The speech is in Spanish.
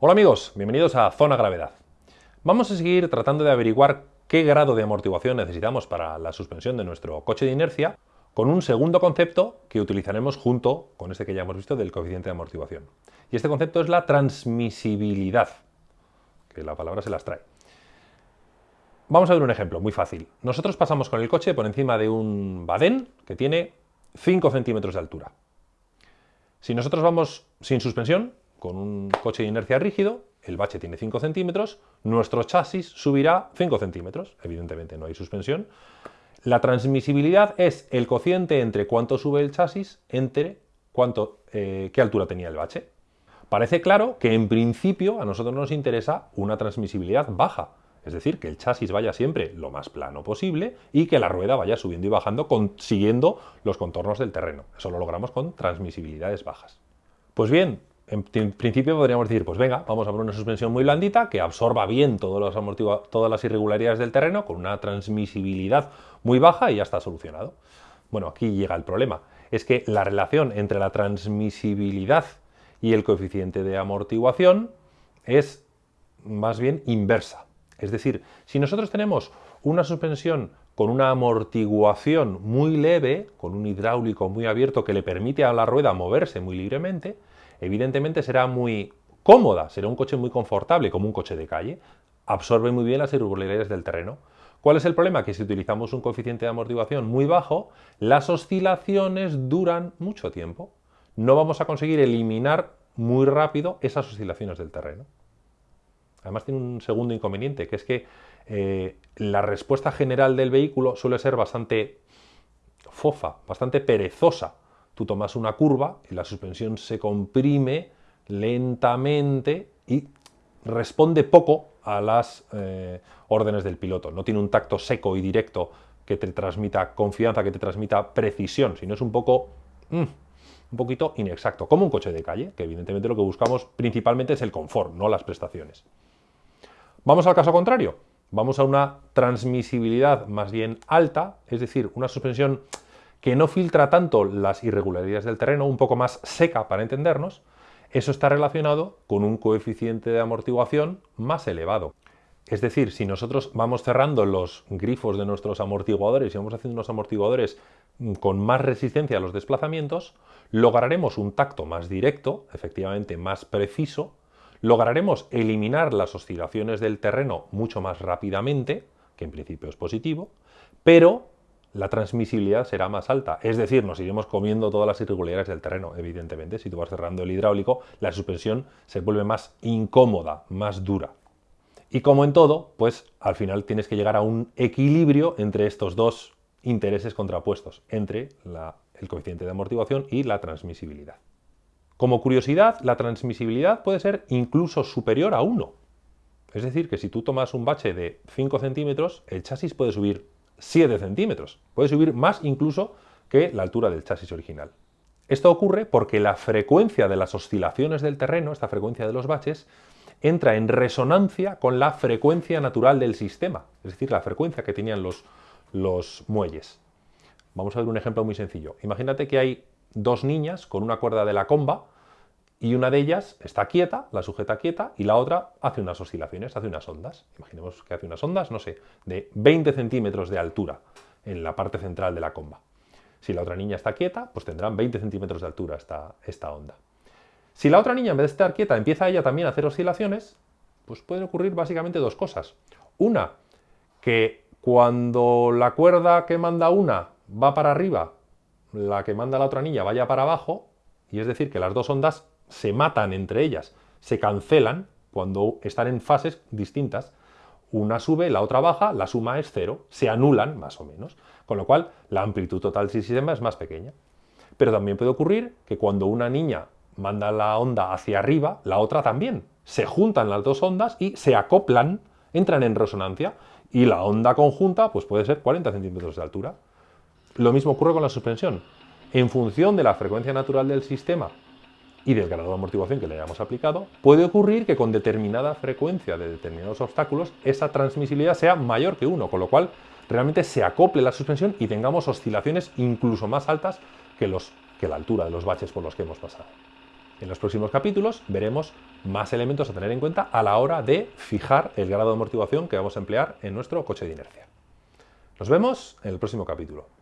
Hola amigos, bienvenidos a Zona Gravedad. Vamos a seguir tratando de averiguar qué grado de amortiguación necesitamos para la suspensión de nuestro coche de inercia con un segundo concepto que utilizaremos junto con este que ya hemos visto del coeficiente de amortiguación. Y este concepto es la transmisibilidad, que la palabra se las trae. Vamos a ver un ejemplo muy fácil. Nosotros pasamos con el coche por encima de un badén que tiene 5 centímetros de altura. Si nosotros vamos sin suspensión, con un coche de inercia rígido, el bache tiene 5 centímetros, nuestro chasis subirá 5 centímetros. Evidentemente no hay suspensión. La transmisibilidad es el cociente entre cuánto sube el chasis entre cuánto, eh, qué altura tenía el bache. Parece claro que en principio a nosotros nos interesa una transmisibilidad baja, es decir, que el chasis vaya siempre lo más plano posible y que la rueda vaya subiendo y bajando siguiendo los contornos del terreno. Eso lo logramos con transmisibilidades bajas. Pues bien, en principio podríamos decir, pues venga, vamos a poner una suspensión muy blandita que absorba bien todas las irregularidades del terreno con una transmisibilidad muy baja y ya está solucionado. Bueno, aquí llega el problema. Es que la relación entre la transmisibilidad y el coeficiente de amortiguación es más bien inversa. Es decir, si nosotros tenemos una suspensión con una amortiguación muy leve, con un hidráulico muy abierto que le permite a la rueda moverse muy libremente, evidentemente será muy cómoda, será un coche muy confortable, como un coche de calle, absorbe muy bien las irregularidades del terreno. ¿Cuál es el problema? Que si utilizamos un coeficiente de amortiguación muy bajo, las oscilaciones duran mucho tiempo. No vamos a conseguir eliminar muy rápido esas oscilaciones del terreno. Además tiene un segundo inconveniente, que es que eh, la respuesta general del vehículo suele ser bastante fofa, bastante perezosa tú tomas una curva y la suspensión se comprime lentamente y responde poco a las eh, órdenes del piloto. No tiene un tacto seco y directo que te transmita confianza, que te transmita precisión, sino es un poco... Mm, un poquito inexacto, como un coche de calle, que evidentemente lo que buscamos principalmente es el confort, no las prestaciones. Vamos al caso contrario, vamos a una transmisibilidad más bien alta, es decir, una suspensión que no filtra tanto las irregularidades del terreno, un poco más seca para entendernos, eso está relacionado con un coeficiente de amortiguación más elevado. Es decir, si nosotros vamos cerrando los grifos de nuestros amortiguadores y vamos haciendo unos amortiguadores con más resistencia a los desplazamientos, lograremos un tacto más directo, efectivamente más preciso, lograremos eliminar las oscilaciones del terreno mucho más rápidamente, que en principio es positivo, pero la transmisibilidad será más alta. Es decir, nos iremos comiendo todas las irregularidades del terreno, evidentemente. Si tú vas cerrando el hidráulico, la suspensión se vuelve más incómoda, más dura. Y como en todo, pues al final tienes que llegar a un equilibrio entre estos dos intereses contrapuestos, entre el coeficiente de amortiguación y la transmisibilidad. Como curiosidad, la transmisibilidad puede ser incluso superior a 1. Es decir, que si tú tomas un bache de 5 centímetros, el chasis puede subir 7 centímetros. Puede subir más incluso que la altura del chasis original. Esto ocurre porque la frecuencia de las oscilaciones del terreno, esta frecuencia de los baches, entra en resonancia con la frecuencia natural del sistema, es decir, la frecuencia que tenían los, los muelles. Vamos a ver un ejemplo muy sencillo. Imagínate que hay dos niñas con una cuerda de la comba y una de ellas está quieta, la sujeta quieta, y la otra hace unas oscilaciones, hace unas ondas. Imaginemos que hace unas ondas, no sé, de 20 centímetros de altura en la parte central de la comba. Si la otra niña está quieta, pues tendrán 20 centímetros de altura esta, esta onda. Si la otra niña, en vez de estar quieta, empieza ella también a hacer oscilaciones, pues pueden ocurrir básicamente dos cosas. Una, que cuando la cuerda que manda una va para arriba, la que manda la otra niña vaya para abajo, y es decir, que las dos ondas se matan entre ellas, se cancelan cuando están en fases distintas. Una sube, la otra baja, la suma es cero, se anulan más o menos, con lo cual la amplitud total del sistema es más pequeña. Pero también puede ocurrir que cuando una niña manda la onda hacia arriba, la otra también. Se juntan las dos ondas y se acoplan, entran en resonancia, y la onda conjunta pues puede ser 40 centímetros de altura. Lo mismo ocurre con la suspensión. En función de la frecuencia natural del sistema y del grado de amortiguación que le hayamos aplicado, puede ocurrir que con determinada frecuencia de determinados obstáculos esa transmisibilidad sea mayor que 1, con lo cual realmente se acople la suspensión y tengamos oscilaciones incluso más altas que, que la altura de los baches por los que hemos pasado. En los próximos capítulos veremos más elementos a tener en cuenta a la hora de fijar el grado de amortiguación que vamos a emplear en nuestro coche de inercia. Nos vemos en el próximo capítulo.